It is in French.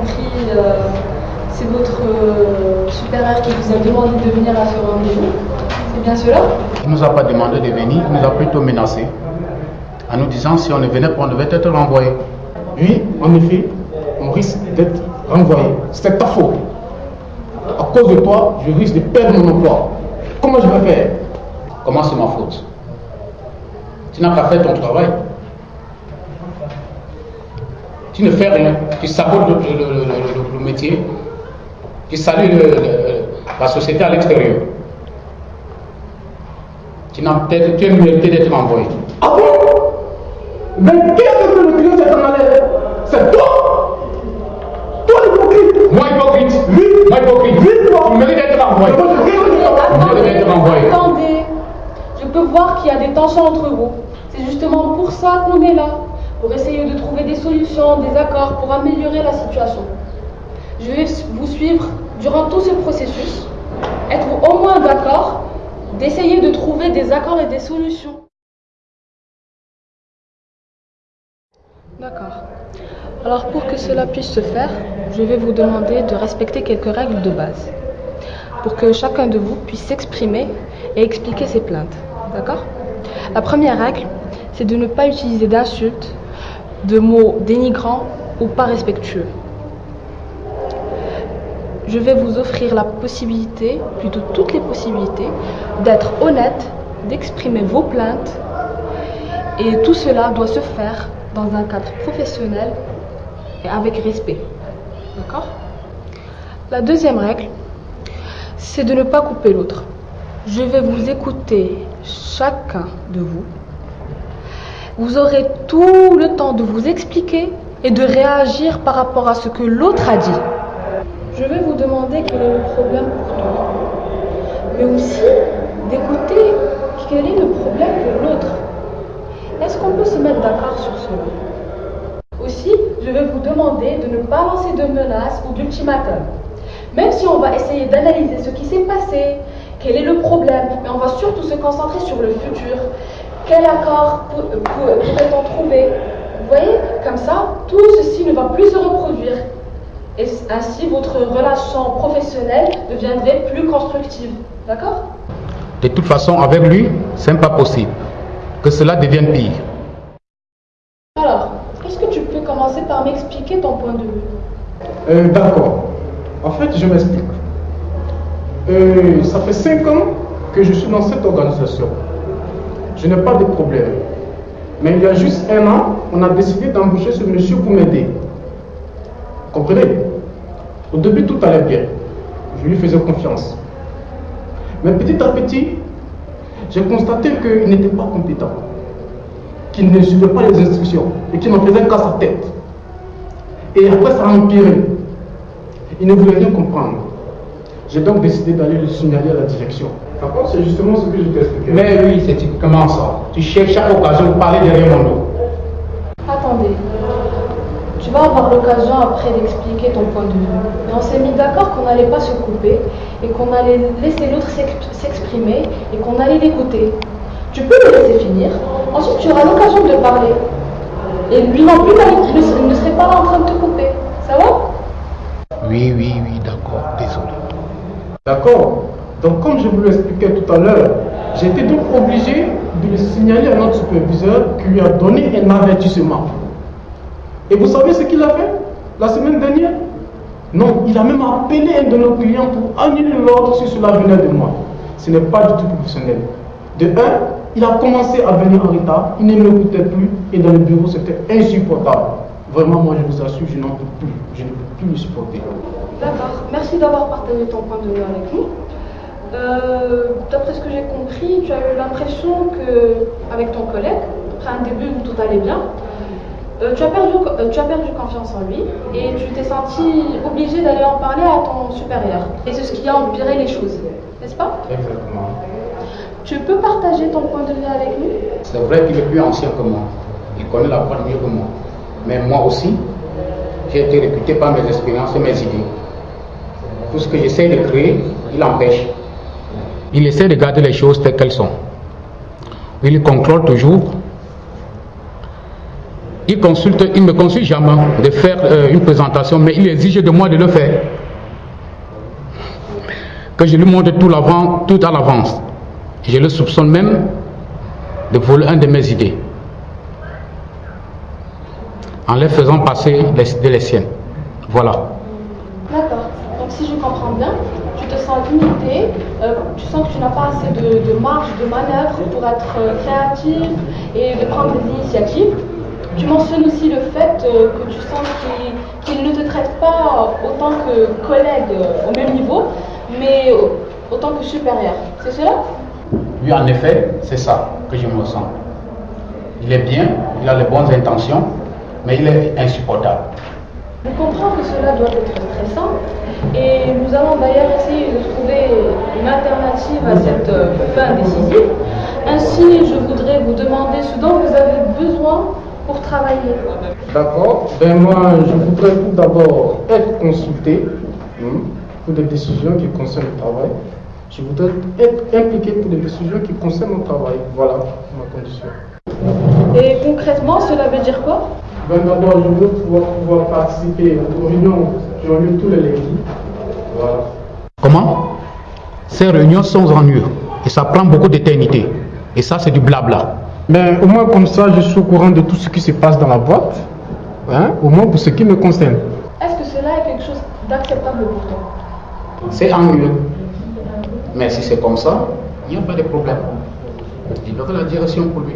compris, euh, c'est votre euh, supérieur qui vous a demandé de venir à ce rendez-vous. C'est bien cela? Il ne nous a pas demandé de venir, il nous a plutôt menacé en nous disant si on ne venait pas, on devait être renvoyé. Oui, en effet, on risque d'être renvoyé. C'est ta faute. À cause de toi, je risque de perdre mon emploi. Comment je vais faire? Comment c'est ma faute? Tu n'as pas fait ton travail. Tu ne fais rien. Tu sabotes le, le- le- le- le métier. Le- le- la société à l'extérieur. Tu n'as peut-être tu es mérité d'être envoyé. Ah bon? Mais qu'est-ce que le client s'est en allé C'est toi? Toi l'hypocrite Moi hypocrite Oui. Moi hypocrite Oui. Tu mérites d'être envoyé. Attendez. Je peux voir qu'il y a des tensions entre vous. C'est justement pour ça qu'on est là. Pour essayer de trouver des solutions, des accords pour améliorer la situation. Je vais vous suivre durant tout ce processus. Êtes-vous au moins d'accord d'essayer de trouver des accords et des solutions D'accord. Alors pour que cela puisse se faire, je vais vous demander de respecter quelques règles de base pour que chacun de vous puisse s'exprimer et expliquer ses plaintes. D'accord? La première règle, c'est de ne pas utiliser d'insultes, de mots dénigrants ou pas respectueux. Je vais vous offrir la possibilité, plutôt toutes les possibilités, d'être honnête, d'exprimer vos plaintes et tout cela doit se faire dans un cadre professionnel et avec respect. D'accord? La deuxième règle, c'est de ne pas couper l'autre. Je vais vous écouter chacun de vous. Vous aurez tout le temps de vous expliquer et de réagir par rapport à ce que l'autre a dit. Je vais vous demander quel est le problème pour toi, mais aussi d'écouter quel est le problème pour l'autre. Est-ce qu'on peut se mettre d'accord sur cela? Aussi, je vais vous demander de ne pas lancer de menaces ou d'ultimatums. Même si on va essayer d'analyser ce qui s'est passé, quel est le problème, mais on va surtout se concentrer sur le futur. Quel accord pour- pour- pourrait-on trouver Vous voyez, comme ça, tout ceci ne va plus se reproduire. Et ainsi, votre relation professionnelle deviendrait plus constructive. D'accord? De toute façon, avec lui, ce n'est pas possible. Que cela devienne pire. Alors, est-ce que tu peux commencer par m'expliquer ton point de vue? Euh, D'accord. En fait, je m'explique. Euh, ça fait 5 ans que je suis dans cette organisation. Je n'ai pas de problème. Mais il y a juste un an, on a décidé d'embaucher ce monsieur pour m'aider. Comprenez? Au début, tout allait bien. Je lui faisais confiance. Mais petit à petit, j'ai constaté qu'il n'était pas compétent, qu'il ne suivait pas les instructions et qu'il n'en faisait qu'à sa tête. Et après, ça a empiré. Il ne voulait rien comprendre. J'ai donc décidé d'aller le signaler à la direction. D'accord C'est justement ce que je t'ai expliqué. Mais oui, c'est typiquement ça. Tu cherches chaque occasion de parler derrière mon dos. Attendez. Tu vas avoir l'occasion après d'expliquer ton point de vue. Mais on s'est mis d'accord qu'on n'allait pas se couper et qu'on allait laisser l'autre s'ex- s'exprimer et qu'on allait l'écouter. Tu peux le laisser finir. Ensuite, tu auras l'occasion de parler. Et lui non plus, il ne serait- il ne serait pas là en train de te couper. Ça va? Oui, oui, oui, d'accord. Désolé. D'accord Donc, comme je vous l'expliquais tout à l'heure, été donc obligé de le signaler à notre superviseur qui lui a donné un avertissement. Et vous savez ce qu'il a fait la semaine dernière? Non, il a même appelé un de nos clients pour annuler l'ordre si cela venait de moi. Ce n'est pas du tout professionnel. De un, il a commencé à venir en retard, il ne m'écoutait plus et dans le bureau c'était insupportable. Vraiment, moi je vous assure, je n'en peux plus. Je ne peux plus le supporter. D'accord. Merci d'avoir partagé ton point de vue avec nous. Euh, D'après ce que j'ai compris, tu as eu l'impression que, avec ton collègue, après un début où tout allait bien, euh, tu, as perdu, euh, tu as perdu confiance en lui et tu t'es senti obligé d'aller en parler à ton supérieur. Et c'est ce qui a empiré les choses, n'est-ce pas? Exactement. Tu peux partager ton point de vue avec nous C'est vrai qu'il est plus ancien que moi. Il connaît la boîte mieux que moi. Mais moi aussi, j'ai été réputé par mes expériences et mes idées. Tout ce que j'essaie de créer, il empêche. Il essaie de garder les choses telles qu'elles sont. Il contrôle toujours. il consulte, il me consulte jamais de faire euh, une présentation, mais il exige de moi de le faire. Que je lui montre tout, à l'avance. Je le soupçonne même de voler un de mes idées. En les faisant passer les, de les siennes. Voilà. Si je comprends bien, tu te sens limité, euh, tu sens que tu n'as pas assez de, marge de manœuvre pour être euh, créatif et de prendre des initiatives. Tu mentionnes aussi le fait euh, que tu sens qu'il ne te traite pas autant que collègue au même niveau, mais autant que supérieur. C'est cela? Lui, en effet, c'est ça que je me sens. Il est bien, il a les bonnes intentions, mais il est insupportable. Je comprends que cela doit être stressant et nous allons d'ailleurs essayer de trouver une alternative à cette euh, fin décisive. Ainsi, je voudrais vous demander ce dont vous avez besoin pour travailler. D'accord. Ben moi, je voudrais tout d'abord être consulté hein, pour des décisions qui concernent le travail. Je voudrais être impliqué pour des décisions qui concernent mon travail. Voilà ma condition. Et concrètement, cela veut dire quoi? D'abord, je veux pouvoir, pouvoir participer aux réunions qui ont lieu tous les lundis. Voilà. Comment? Ces réunions sont ennuyeuses et ça prend beaucoup d'éternité. Et ça, c'est du blabla. Ben, au moins comme ça, je suis au courant de tout ce qui se passe dans la boîte. Hein, au moins pour ce qui me concerne. Est-ce que cela est quelque chose d'acceptable pour toi? C'est ennuyeux. Mais si c'est comme ça, il n'y a pas de problème. Il aura la direction pour lui.